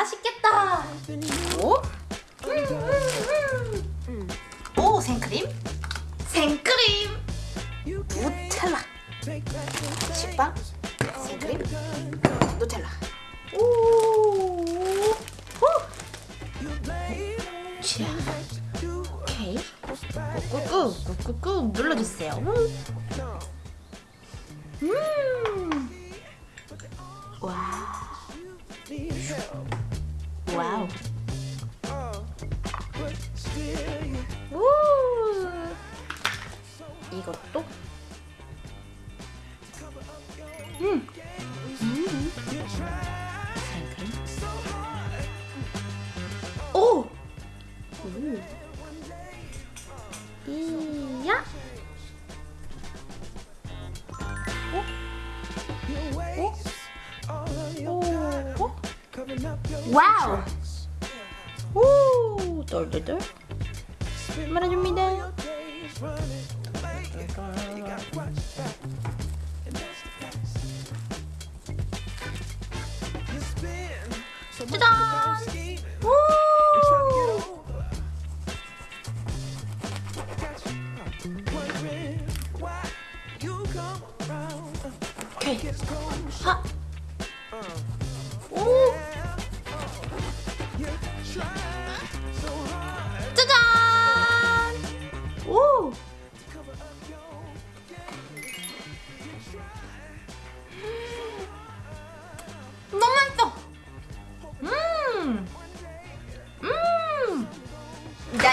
맛있겠다. 오? 오, 생크림? 생크림! 누텔라! 식빵? 생크림? 누텔라. 오! 꾹꾹꾹, 눌러주세요. 음! 와. 와우. 우. 이것도. 음. 음. 생크림. 오. 오. 이야. 와우! 오! 똘똘똘 말아줍니다. 짜잔! 오! 오케이. 하.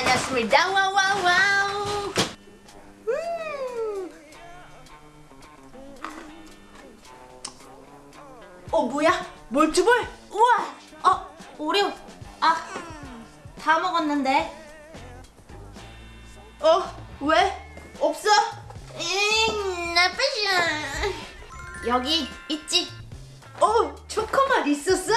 다녔습니다. 와우 와우 와우. 음. 어 뭐야? 몰주볼? 우와! 어 오레오 아다 먹었는데 어 왜? 없어? 잉 나쁘지 여기 있지 어 초코맛 있었어? 와